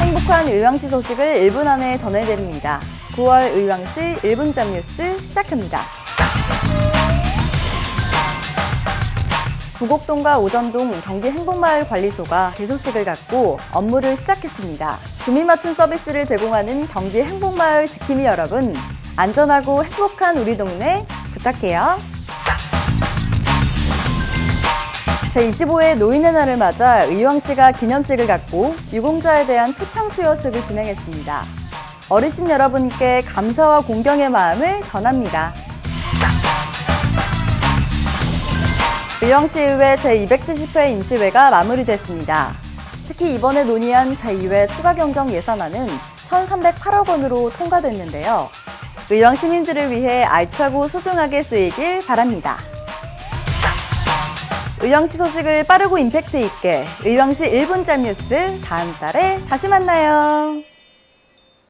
행복한 의왕시 소식을 1분 안에 전해드립니다. 9월 의왕시 1분점 뉴스 시작합니다. 부곡동과 오전동 경기 행복마을 관리소가 개소식을 갖고 업무를 시작했습니다. 주민 맞춤 서비스를 제공하는 경기 행복마을 지킴이 여러분, 안전하고 행복한 우리 동네 부탁해요. 제25회 노인의 날을 맞아 의왕시가 기념식을 갖고 유공자에 대한 표창 수여식을 진행했습니다. 어르신 여러분께 감사와 공경의 마음을 전합니다. 의왕시의회 제270회 임시회가 마무리됐습니다. 특히 이번에 논의한 제2회 추가 경정 예산안은 1,308억 원으로 통과됐는데요. 의왕 시민들을 위해 알차고 소중하게 쓰이길 바랍니다. 의왕시 소식을 빠르고 임팩트 있게 의왕시 1분짤 뉴스 다음 달에 다시 만나요.